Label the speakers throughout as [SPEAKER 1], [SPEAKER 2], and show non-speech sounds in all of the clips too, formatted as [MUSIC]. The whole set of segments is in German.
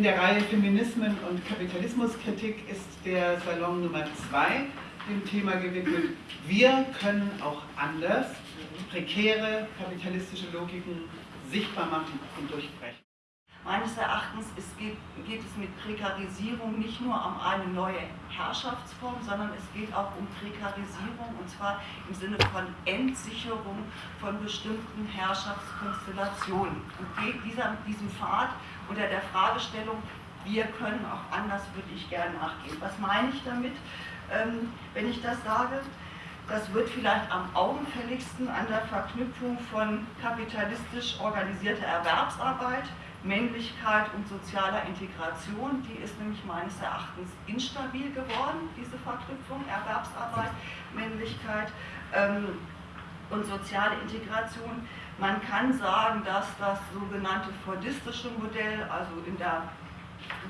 [SPEAKER 1] In der Reihe Feminismen und Kapitalismuskritik ist der Salon Nummer 2 dem Thema gewidmet, wir können auch anders prekäre kapitalistische Logiken sichtbar machen und durchbrechen.
[SPEAKER 2] Meines Erachtens ist, geht, geht, es mit Prekarisierung nicht nur um eine neue Herrschaftsform, sondern es geht auch um Prekarisierung und zwar im Sinne von Entsicherung von bestimmten Herrschaftskonstellationen. Und geht dieser, diesem Pfad unter der Fragestellung, wir können auch anders, würde ich gerne nachgehen. Was meine ich damit, ähm, wenn ich das sage? Das wird vielleicht am augenfälligsten an der Verknüpfung von kapitalistisch organisierter Erwerbsarbeit Männlichkeit und sozialer Integration, die ist nämlich meines Erachtens instabil geworden, diese Verknüpfung, Erwerbsarbeit, Männlichkeit ähm, und soziale Integration. Man kann sagen, dass das sogenannte fordistische Modell, also in der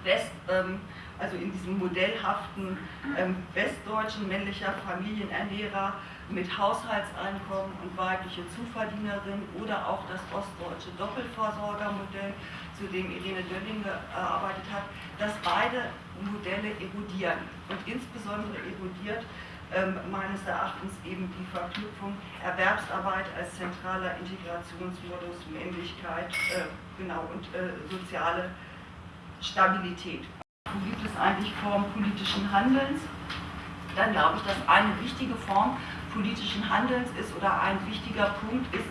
[SPEAKER 2] West, ähm, also in diesem modellhaften ähm, westdeutschen männlicher Familienernährer mit Haushaltseinkommen und weibliche Zuverdienerin oder auch das ostdeutsche Doppelvorsorgermodell, zu dem Irene Dölling gearbeitet hat, dass beide Modelle erodieren und insbesondere erodiert ähm, meines Erachtens eben die Verknüpfung Erwerbsarbeit als zentraler Integrationsmodus, Männlichkeit äh, genau, und äh, soziale Stabilität. Wo gibt es eigentlich Formen politischen Handelns? Dann glaube ich, dass eine wichtige Form politischen Handelns ist oder ein wichtiger Punkt ist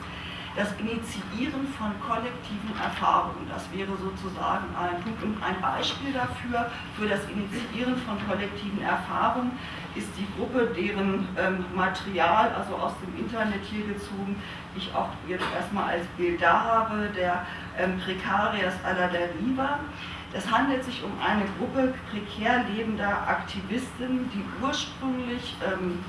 [SPEAKER 2] das Initiieren von kollektiven Erfahrungen. Das wäre sozusagen ein Punkt. Und ein Beispiel dafür, für das Initiieren von kollektiven Erfahrungen, ist die Gruppe, deren ähm, Material, also aus dem Internet hier gezogen, ich auch jetzt erstmal als Bild da habe, der ähm, Precarias alla deriva. Es handelt sich um eine Gruppe prekär lebender Aktivisten, die ursprünglich ähm,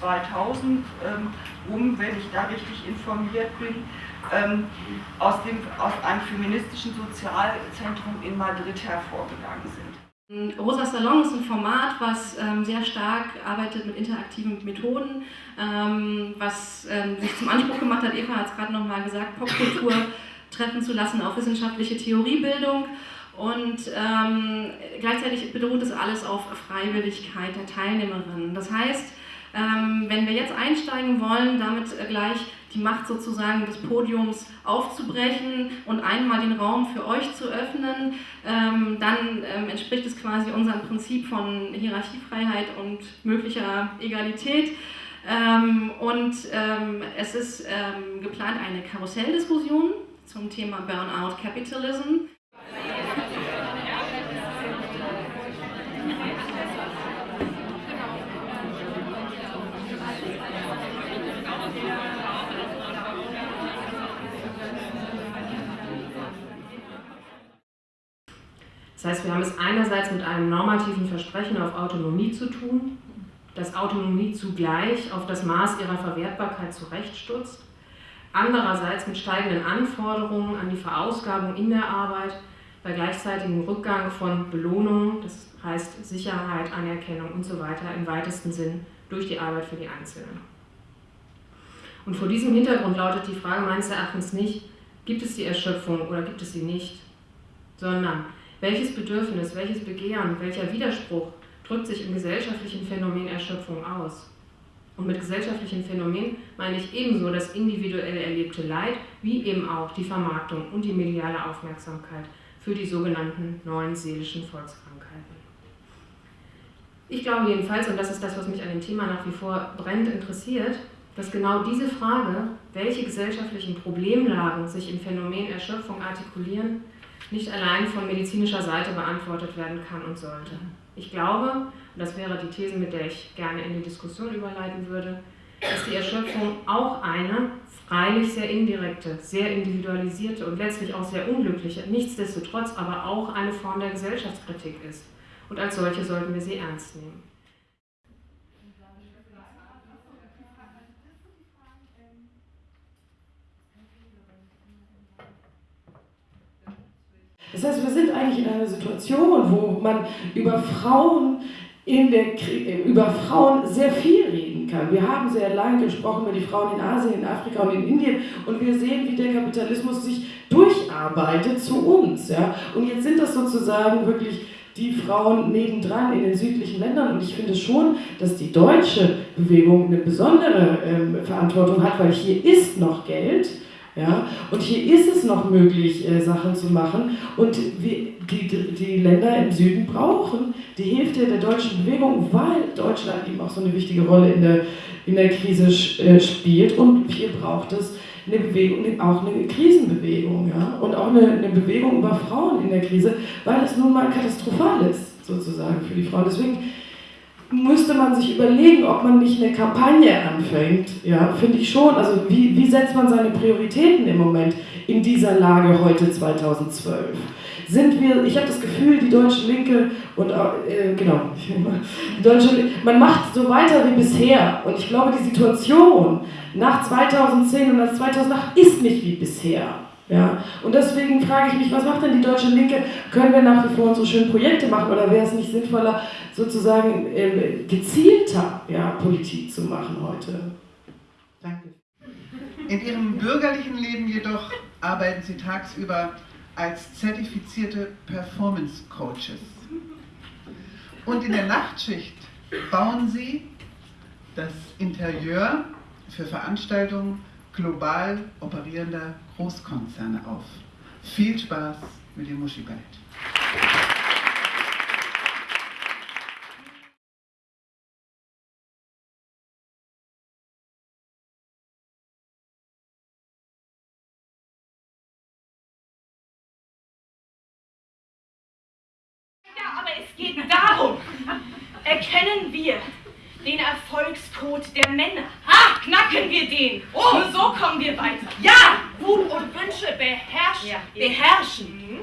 [SPEAKER 2] 2000 ähm, um, wenn ich da richtig informiert bin, ähm, aus, dem, aus einem feministischen Sozialzentrum in Madrid hervorgegangen sind.
[SPEAKER 3] Rosa Salon ist ein Format, was ähm, sehr stark arbeitet mit interaktiven Methoden, ähm, was ähm, sich zum Anspruch gemacht hat, Eva hat es gerade nochmal gesagt, Popkultur treffen zu lassen auf wissenschaftliche Theoriebildung und ähm, gleichzeitig beruht es alles auf Freiwilligkeit der Teilnehmerinnen. Das heißt, ähm, wenn wir jetzt einsteigen wollen, damit äh, gleich die Macht sozusagen des Podiums aufzubrechen und einmal den Raum für euch zu öffnen, ähm, dann ähm, entspricht es quasi unserem Prinzip von Hierarchiefreiheit und möglicher Egalität. Ähm, und ähm, es ist ähm, geplant eine Karusselldiskussion zum Thema Burnout Capitalism.
[SPEAKER 4] Das heißt, wir haben es einerseits mit einem normativen Versprechen auf Autonomie zu tun, das Autonomie zugleich auf das Maß ihrer Verwertbarkeit zurechtstutzt, andererseits mit steigenden Anforderungen an die Verausgabung in der Arbeit, bei gleichzeitigem Rückgang von Belohnung, das heißt Sicherheit, Anerkennung und so weiter im weitesten Sinn durch die Arbeit für die Einzelnen. Und vor diesem Hintergrund lautet die Frage meines Erachtens nicht, gibt es die Erschöpfung oder gibt es sie nicht, sondern welches Bedürfnis, welches Begehren, welcher Widerspruch drückt sich im gesellschaftlichen Phänomen Erschöpfung aus? Und mit gesellschaftlichen Phänomen meine ich ebenso das individuell erlebte Leid, wie eben auch die Vermarktung und die mediale Aufmerksamkeit für die sogenannten neuen seelischen Volkskrankheiten. Ich glaube jedenfalls, und das ist das, was mich an dem Thema nach wie vor brennend interessiert, dass genau diese Frage, welche gesellschaftlichen Problemlagen sich im Phänomen Erschöpfung artikulieren, nicht allein von medizinischer Seite beantwortet werden kann und sollte. Ich glaube, und das wäre die These, mit der ich gerne in die Diskussion überleiten würde, dass die Erschöpfung auch eine freilich sehr indirekte, sehr individualisierte und letztlich auch sehr unglückliche, nichtsdestotrotz aber auch eine Form der Gesellschaftskritik ist. Und als solche sollten wir sie ernst nehmen.
[SPEAKER 5] Das heißt, wir sind eigentlich in einer Situation, wo man über Frauen in der, über Frauen sehr viel reden kann. Wir haben sehr lange gesprochen über die Frauen in Asien, in Afrika und in Indien und wir sehen, wie der Kapitalismus sich durcharbeitet zu uns. Ja? Und jetzt sind das sozusagen wirklich die Frauen nebendran in den südlichen Ländern. Und ich finde schon, dass die deutsche Bewegung eine besondere ähm, Verantwortung hat, weil hier ist noch Geld. Ja? Und hier ist es noch möglich, äh, Sachen zu machen. Und wir, die, die Länder im Süden brauchen die Hilfe der deutschen Bewegung, weil Deutschland eben auch so eine wichtige Rolle in der, in der Krise äh, spielt. Und hier braucht es eine Bewegung, auch eine Krisenbewegung, ja, und auch eine, eine Bewegung über Frauen in der Krise, weil es nun mal katastrophal ist, sozusagen, für die Frauen. Deswegen müsste man sich überlegen, ob man nicht eine Kampagne anfängt, ja, finde ich schon. Also wie, wie setzt man seine Prioritäten im Moment in dieser Lage heute 2012? sind wir, ich habe das Gefühl, die deutsche Linke und äh, genau, [LAUGHS] die deutsche, man macht so weiter wie bisher. Und ich glaube, die Situation nach 2010 und nach 2008 ist nicht wie bisher. Ja? Und deswegen frage ich mich, was macht denn die deutsche Linke? Können wir nach wie vor unsere schönen Projekte machen oder wäre es nicht sinnvoller, sozusagen äh, gezielter ja, Politik zu machen heute?
[SPEAKER 1] Danke. In Ihrem bürgerlichen Leben jedoch arbeiten Sie tagsüber als zertifizierte Performance Coaches. Und in der Nachtschicht bauen sie das Interieur für Veranstaltungen global operierender Großkonzerne auf. Viel Spaß mit dem Muschi Ballett.
[SPEAKER 6] aber es geht darum, erkennen wir den Erfolgscode der Männer. Ha, knacken wir den. Oh. Nur so kommen wir weiter. Ja, Wut und Wünsche beherrschen. Ja, beherrschen. Mhm.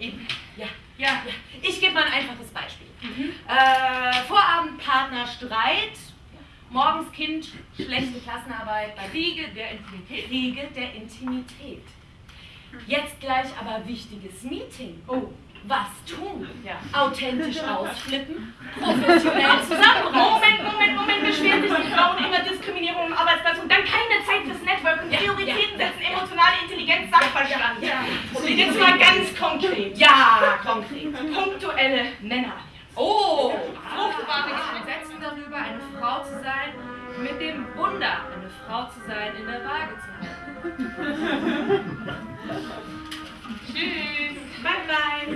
[SPEAKER 6] Eben. Ja. Ja, ja. Ich gebe mal ein einfaches Beispiel. Mhm. Äh, Vorabendpartner Streit, morgens Kind, schlechte Klassenarbeit, bei Riegel der Intimität. Riegel der Intimität. Jetzt gleich aber wichtiges Meeting. Oh was tun. Ja. Authentisch ausflippen, professionell zusammenreißen. Moment, Moment, Moment, beschweren sich die Frauen immer Diskriminierung im Arbeitsplatz und dann keine Zeit fürs Networken, Prioritäten setzen, emotionale Intelligenz, Sachverstand. Ja. Und jetzt mal ganz konkret. Ja, konkret. Punktuelle Männer.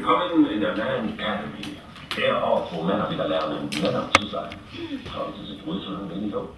[SPEAKER 7] Willkommen in der Man Academy. Der Ort, wo Männer wieder lernen, Männer zu sein. Trauen Sie sich ruhig und ein wenig um.